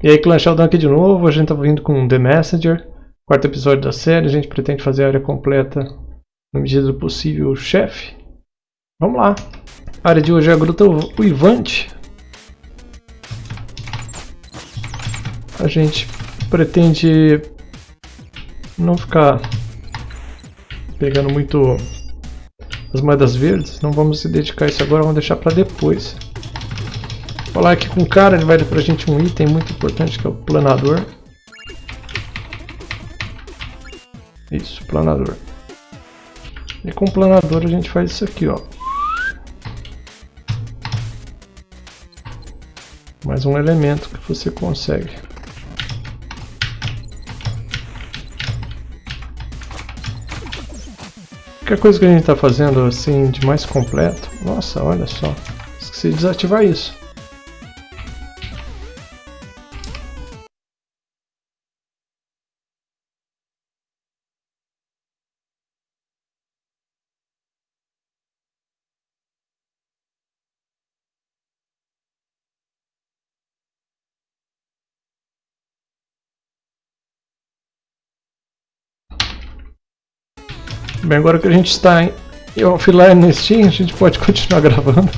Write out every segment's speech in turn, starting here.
E aí, Clan Sheldon aqui de novo, a gente tá vindo com The Messenger, quarto episódio da série, a gente pretende fazer a área completa na medida do possível, chefe. Vamos lá. A área de hoje é a Gruta Uivante. A gente pretende não ficar pegando muito as moedas verdes, não vamos se dedicar a isso agora, vamos deixar para depois falar aqui com o cara, ele vai dar pra gente um item muito importante que é o planador. Isso, planador. E com o planador a gente faz isso aqui, ó. Mais um elemento que você consegue. Qualquer coisa que a gente está fazendo assim de mais completo. Nossa, olha só. Esqueci de desativar isso. Bem, agora que a gente está em offline no Steam, a gente pode continuar gravando.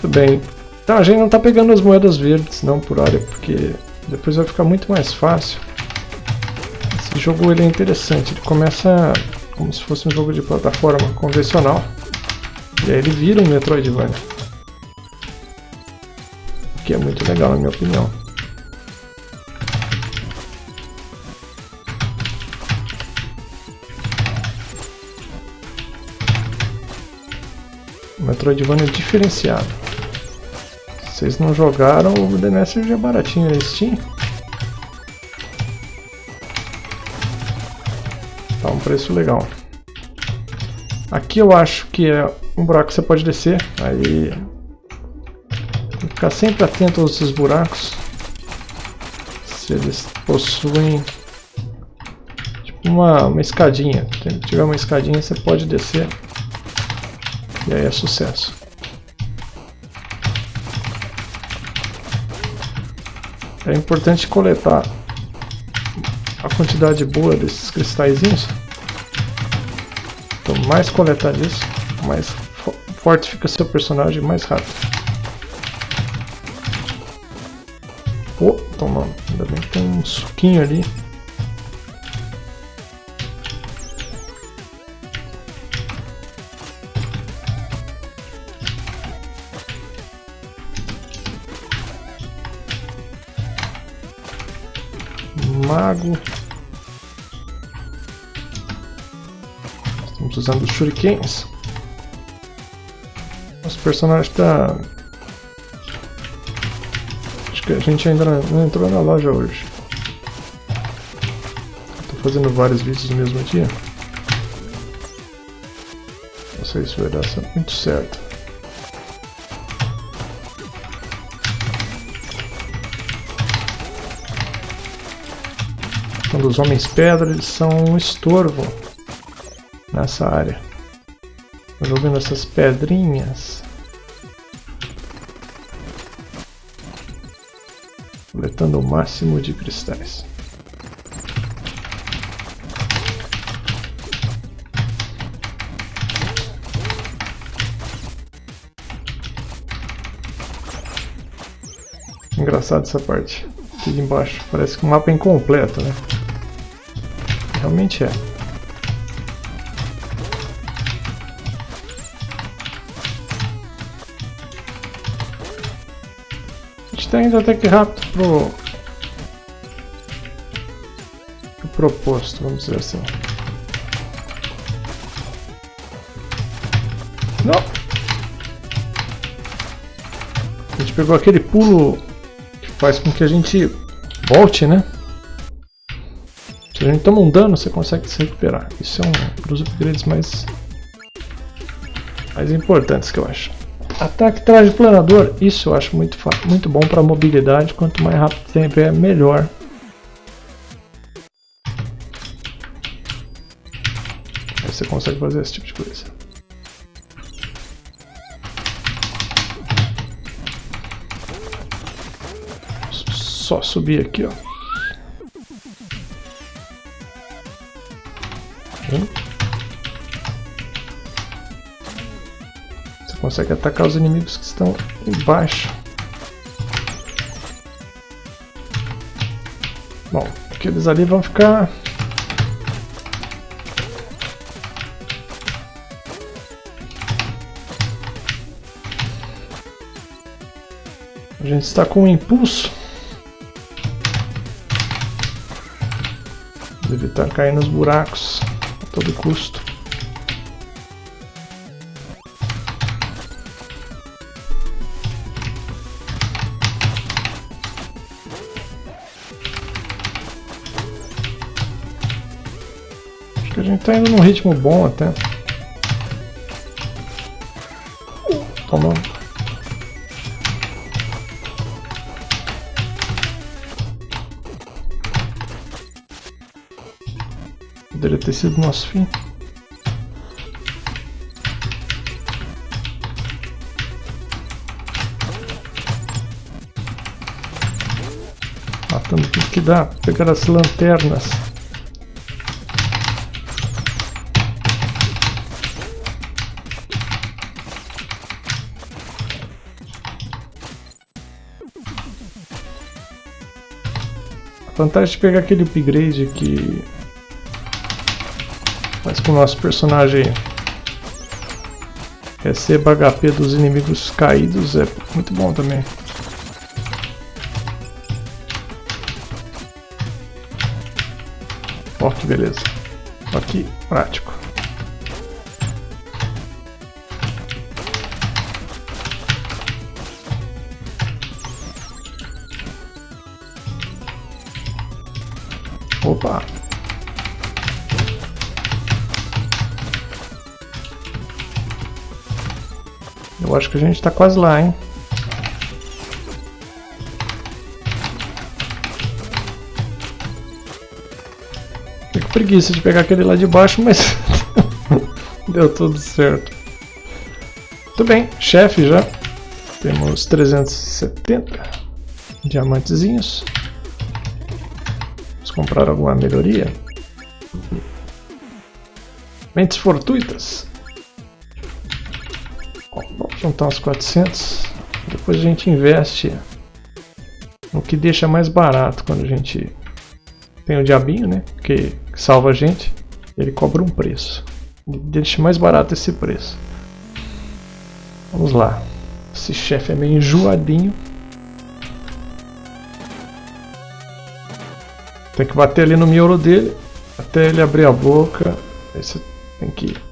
Tudo bem. Então a gente não está pegando as moedas verdes não por área, porque depois vai ficar muito mais fácil. Esse jogo ele é interessante, ele começa como se fosse um jogo de plataforma convencional. E aí ele vira um Metroidvania. O que é muito legal na minha opinião. Metroidvania diferenciado. Se vocês não jogaram, o The Messenger é baratinho na Steam. Tá um preço legal. Aqui eu acho que é um buraco que você pode descer. Aí... Tem que ficar sempre atento aos esses buracos. Se eles possuem... Tipo uma, uma escadinha. Se tiver uma escadinha você pode descer. E aí é sucesso. É importante coletar a quantidade boa desses cristalzinhos. Quanto mais coletar disso, mais forte fica seu personagem, mais rápido. Oh, toma, ainda bem que tem um suquinho ali. Mago. Estamos usando os shurikens. Nosso personagem está... Acho que a gente ainda não entrou na loja hoje. Estou fazendo vários vídeos no mesmo dia. Não sei se vai dar muito certo. Quando os homens pedra eles são um estorvo nessa área. Jogando essas pedrinhas. Coletando o máximo de cristais. Engraçado essa parte. Aqui embaixo. Parece que o mapa é incompleto, né? Realmente é. A gente está indo até que rápido pro, pro proposto, vamos dizer assim. Não! A gente pegou aquele pulo que faz com que a gente volte, né? Se a gente toma um dano, você consegue se recuperar. Isso é um dos upgrades mais, mais importantes que eu acho. Ataque traje planador, isso eu acho muito, muito bom para mobilidade, quanto mais rápido sempre é melhor. Aí você consegue fazer esse tipo de coisa. Só subir aqui, ó. Consegue atacar os inimigos que estão embaixo. Bom, aqueles ali vão ficar... A gente está com um impulso. Evitar cair nos buracos a todo custo. Gente tá indo num ritmo bom até. Toma. Poderia ter sido nosso fim. Matando tudo que dá, pegar as lanternas. Vantagem de pegar aquele upgrade que faz com o nosso personagem receba HP dos inimigos caídos é muito bom também. Ó, que beleza. Aqui, prático. Opa! Eu acho que a gente está quase lá, hein? Fiquei com preguiça de pegar aquele lá de baixo, mas deu tudo certo. Muito bem, chefe já. Temos 370 diamantezinhos comprar alguma melhoria? Mentes fortuitas. vamos juntar uns 400. Depois a gente investe no que deixa mais barato quando a gente tem o diabinho, né? Que salva a gente. Ele cobra um preço. Deixa mais barato esse preço. Vamos lá. Esse chefe é meio enjoadinho. Tem que bater ali no miolo dele até ele abrir a boca. Aí você tem que ir.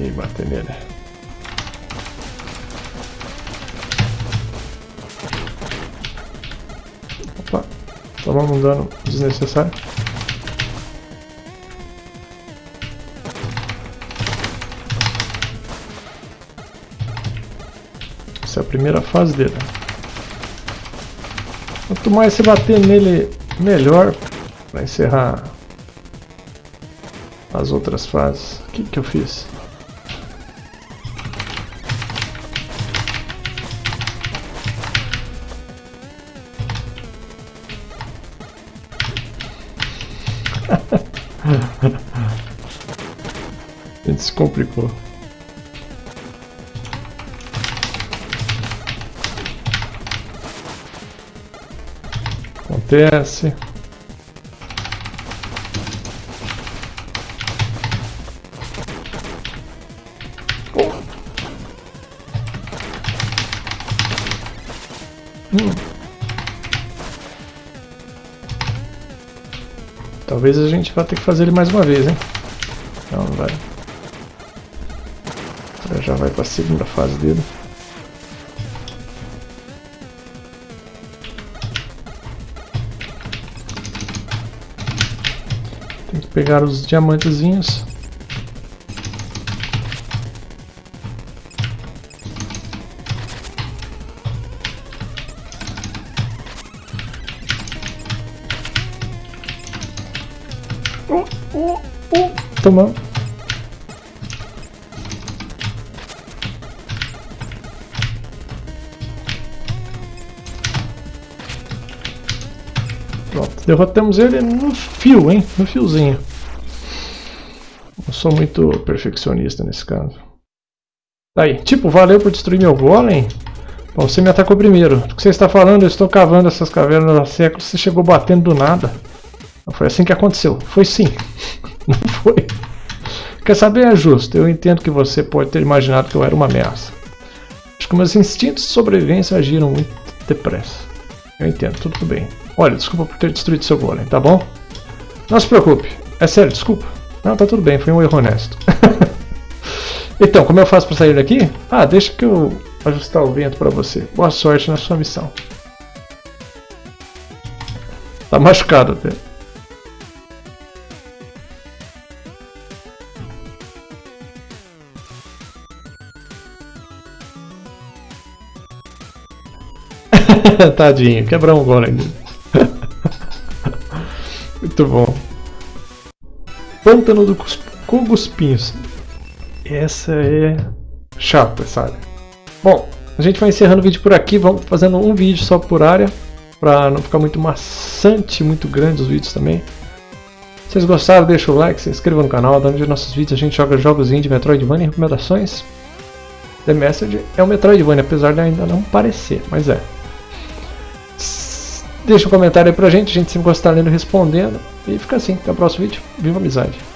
E bater nele. Opa, tomamos um dano desnecessário. Essa é a primeira fase dele. Quanto mais você bater nele, melhor para encerrar as outras fases. O que, que eu fiz? Ele se complicou. Acontece. Hum. Talvez a gente vá ter que fazer ele mais uma vez, hein? Não, não vai. Já vai para a segunda fase dele. Pegar os diamantezinhos. Oh, oh, oh. Toma. Pronto, derrotamos ele no fio, hein? No fiozinho. Sou muito perfeccionista nesse caso. Aí, tipo, valeu por destruir meu golem. Bom, você me atacou primeiro. O que você está falando? Eu estou cavando essas cavernas há séculos. Você chegou batendo do nada. Não foi assim que aconteceu. Foi sim. Não foi. Quer saber? É justo. Eu entendo que você pode ter imaginado que eu era uma ameaça. Acho que meus instintos de sobrevivência agiram muito depressa. Eu entendo, tudo bem. Olha, desculpa por ter destruído seu golem, tá bom? Não se preocupe. É sério, desculpa. Não, tá tudo bem, foi um erro honesto. então, como eu faço para sair daqui? Ah, deixa que eu ajustar o vento para você. Boa sorte na sua missão. Tá machucado até. Tadinho, quebrou um golem. Muito bom. Pântano do Cuguspinhos. Essa é chata, sabe? Bom, a gente vai encerrando o vídeo por aqui. Vamos fazendo um vídeo só por área. Pra não ficar muito maçante, muito grande os vídeos também. Se vocês gostaram, deixa o like, se inscreva no canal. Dando de nossos vídeos a gente joga jogos de Metroidvania e recomendações. The Message é um Metroidvania, apesar de ainda não parecer, mas é. Deixa um comentário aí pra gente, a gente sempre gosta de estar lendo e respondendo. E fica assim, até o próximo vídeo. Viva a amizade!